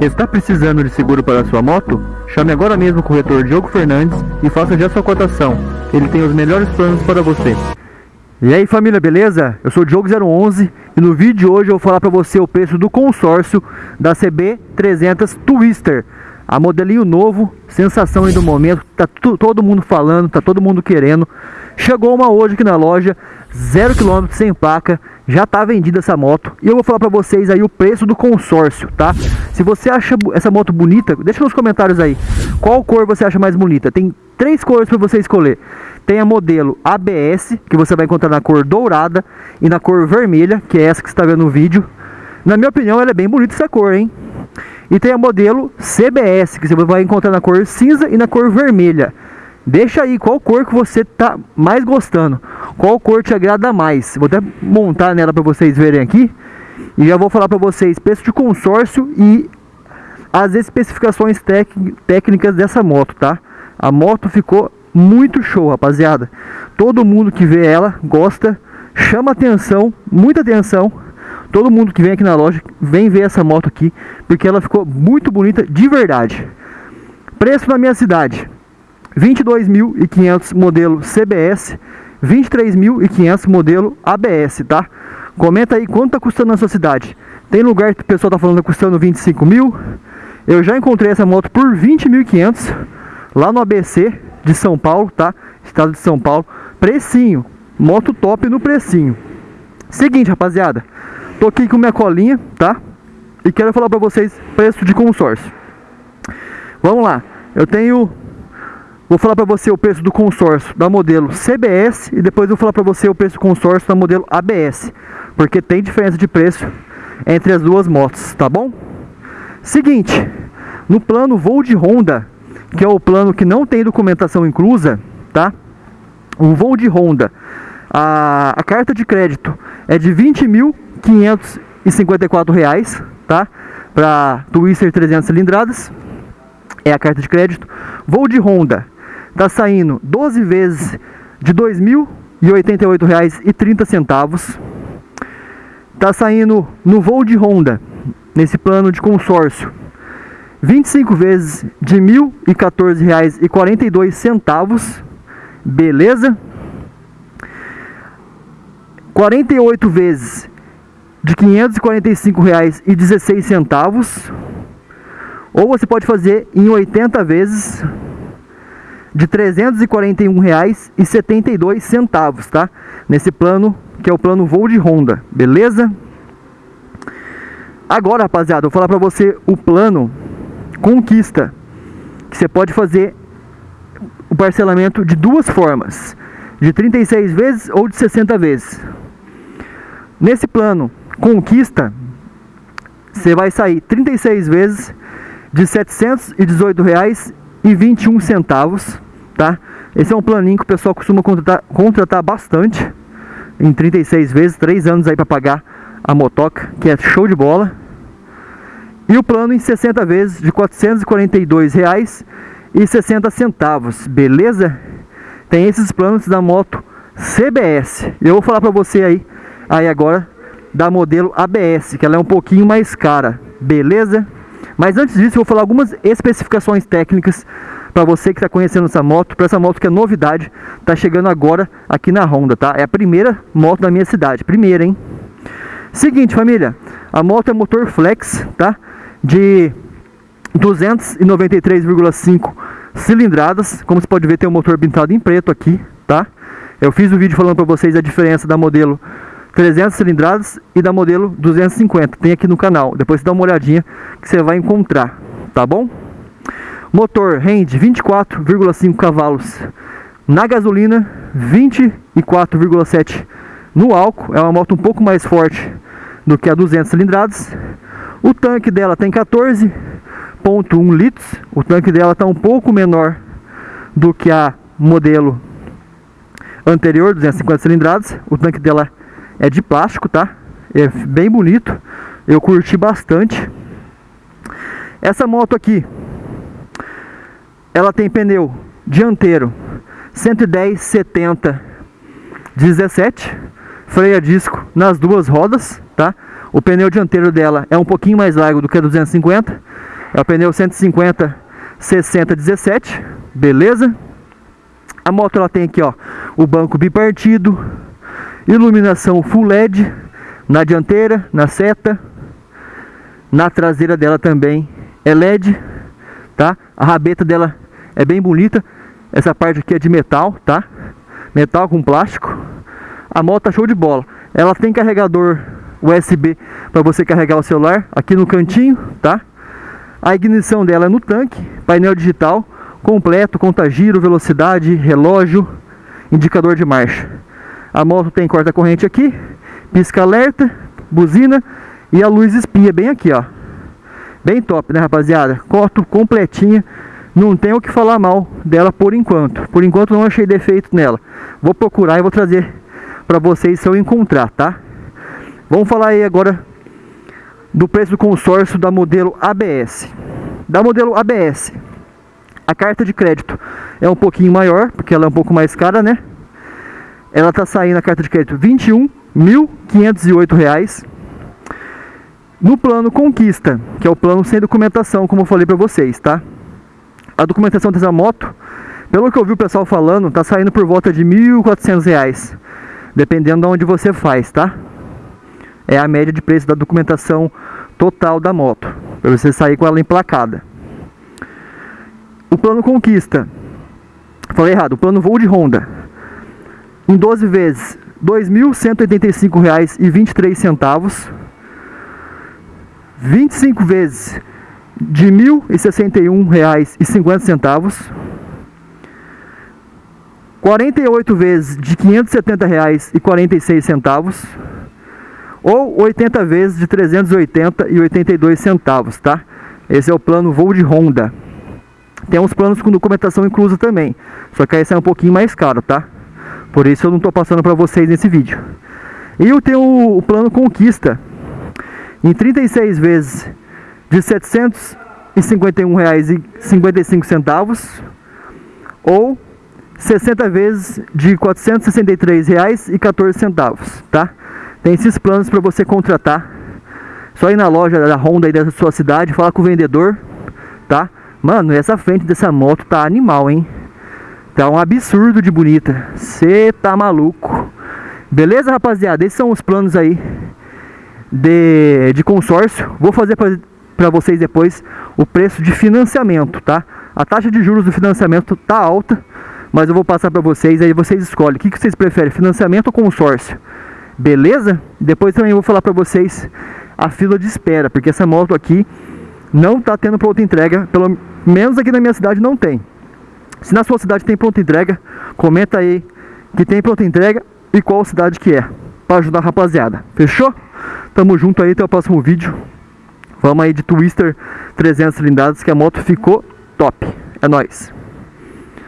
Está precisando de seguro para sua moto? Chame agora mesmo o corretor Diogo Fernandes e faça já sua cotação. Ele tem os melhores planos para você. E aí família, beleza? Eu sou o Diogo011 e no vídeo de hoje eu vou falar para você o preço do consórcio da CB300 Twister. A modelinho novo, sensação aí do momento, tá todo mundo falando, tá todo mundo querendo. Chegou uma hoje aqui na loja, 0 km sem placa, já está vendida essa moto. E eu vou falar para vocês aí o preço do consórcio, tá? Se você acha essa moto bonita, deixa nos comentários aí. Qual cor você acha mais bonita? Tem três cores para você escolher. Tem a modelo ABS, que você vai encontrar na cor dourada e na cor vermelha, que é essa que está vendo no vídeo. Na minha opinião, ela é bem bonita essa cor, hein? E tem a modelo CBS, que você vai encontrar na cor cinza e na cor vermelha. Deixa aí qual cor que você tá mais gostando. Qual cor te agrada mais. Vou até montar nela para vocês verem aqui. E já vou falar para vocês preço de consórcio e as especificações técnicas dessa moto, tá? A moto ficou muito show, rapaziada. Todo mundo que vê ela gosta, chama atenção, muita atenção. Todo mundo que vem aqui na loja vem ver essa moto aqui, porque ela ficou muito bonita de verdade. Preço na minha cidade: 22.500 modelo CBS, 23.500 modelo ABS, tá? Comenta aí quanto tá custando na sua cidade. Tem lugar que o pessoal tá falando que tá custando 25 mil. Eu já encontrei essa moto por 20.500 lá no ABC de São Paulo, tá? Estado de São Paulo. Precinho, moto top no precinho. Seguinte, rapaziada. Tô aqui com minha colinha, tá? E quero falar pra vocês preço de consórcio. Vamos lá. Eu tenho Vou falar para você o preço do consórcio da modelo CBS e depois vou falar para você o preço do consórcio da modelo ABS, porque tem diferença de preço entre as duas motos, tá bom? Seguinte, no plano voo de Honda, que é o plano que não tem documentação inclusa, tá? O voo de Honda, a, a carta de crédito é de R$ 20.554, tá? Para Twister 300 cilindradas, é a carta de crédito. Voo de Honda Tá saindo 12 vezes de R$ 2.088,30. Tá saindo no voo de Honda, nesse plano de consórcio, 25 vezes de R$ 1.014,42. Beleza? 48 vezes de R$ 545,16. Ou você pode fazer em 80 vezes de R$ 341,72, tá? Nesse plano, que é o plano voo de Honda, beleza? Agora, rapaziada, eu vou falar para você o plano Conquista, que você pode fazer o parcelamento de duas formas, de 36 vezes ou de 60 vezes. Nesse plano Conquista, você vai sair 36 vezes de R$ 718,21 tá? Esse é um planinho que o pessoal costuma contratar, contratar bastante, em 36 vezes, 3 anos aí para pagar a motoca, que é show de bola. E o plano em 60 vezes de R$ 442,60, beleza? Tem esses planos da moto CBS. Eu vou falar para você aí, aí agora da modelo ABS, que ela é um pouquinho mais cara, beleza? Mas antes disso, eu vou falar algumas especificações técnicas para você que está conhecendo essa moto, para essa moto que é novidade, está chegando agora aqui na Honda, tá? É a primeira moto da minha cidade, primeira, hein? Seguinte, família, a moto é motor flex, tá? De 293,5 cilindradas, como você pode ver tem um motor pintado em preto aqui, tá? Eu fiz o um vídeo falando para vocês a diferença da modelo 300 cilindradas e da modelo 250, tem aqui no canal. Depois você dá uma olhadinha que você vai encontrar, tá bom? Motor rende 24,5 cavalos na gasolina, 24,7 no álcool. É uma moto um pouco mais forte do que a 200 cilindradas. O tanque dela tem 14,1 litros. O tanque dela está um pouco menor do que a modelo anterior, 250 cilindradas. O tanque dela é de plástico, tá? É bem bonito. Eu curti bastante. Essa moto aqui ela tem pneu dianteiro 110 70 17 freio a disco nas duas rodas tá o pneu dianteiro dela é um pouquinho mais largo do que a 250 É o pneu 150 60 17, beleza? A moto ela tem aqui, ó, o banco bipartido, iluminação full LED na dianteira, na seta, na traseira dela também é LED, tá? A rabeta dela é bem bonita. Essa parte aqui é de metal, tá? Metal com plástico. A moto tá show de bola. Ela tem carregador USB para você carregar o celular aqui no cantinho, tá? A ignição dela é no tanque, painel digital completo, conta giro, velocidade, relógio, indicador de marcha. A moto tem corta-corrente aqui, pisca alerta, buzina e a luz espia bem aqui, ó. Bem top, né, rapaziada? Coto completinha. Não tenho o que falar mal dela por enquanto. Por enquanto não achei defeito nela. Vou procurar e vou trazer para vocês se eu encontrar, tá? Vamos falar aí agora do preço do consórcio da modelo ABS. Da modelo ABS, a carta de crédito é um pouquinho maior, porque ela é um pouco mais cara, né? Ela tá saindo a carta de crédito R$ 21.508. No plano Conquista, que é o plano sem documentação, como eu falei para vocês, tá? A documentação dessa moto, pelo que eu vi o pessoal falando, tá saindo por volta de R$ 1.400, dependendo de onde você faz, tá? É a média de preço da documentação total da moto, para você sair com ela emplacada. O plano Conquista, falei errado, o plano Voo de Honda, em 12 vezes, R$ 2.185,23 25 vezes de R$ 1.061,50, 48 vezes de R$ 570,46 ou 80 vezes de R$ 380,82, tá? Esse é o plano voo de Honda. Tem uns planos com documentação inclusa também, só que esse é um pouquinho mais caro, tá? Por isso eu não estou passando para vocês nesse vídeo. E eu tenho o plano Conquista, em 36 vezes de R$ 751,55 ou 60 vezes de R$ 463,14, tá? Tem esses planos para você contratar. Só ir na loja da Honda aí da sua cidade, falar com o vendedor, tá? Mano, essa frente dessa moto tá animal, hein? Tá um absurdo de bonita. Você tá maluco. Beleza, rapaziada? Esses são os planos aí de, de consórcio. Vou fazer para vocês depois o preço de financiamento, tá? A taxa de juros do financiamento tá alta, mas eu vou passar para vocês, aí vocês escolhem. O que, que vocês preferem, financiamento ou consórcio? Beleza? Depois também vou falar para vocês a fila de espera, porque essa moto aqui não tá tendo pronta entrega, pelo menos aqui na minha cidade não tem. Se na sua cidade tem pronta entrega, comenta aí que tem pronta entrega e qual cidade que é, para ajudar a rapaziada. Fechou? Tamo junto aí, até o próximo vídeo. Vamos aí de Twister 300 cilindradas que a moto ficou top. É nóis.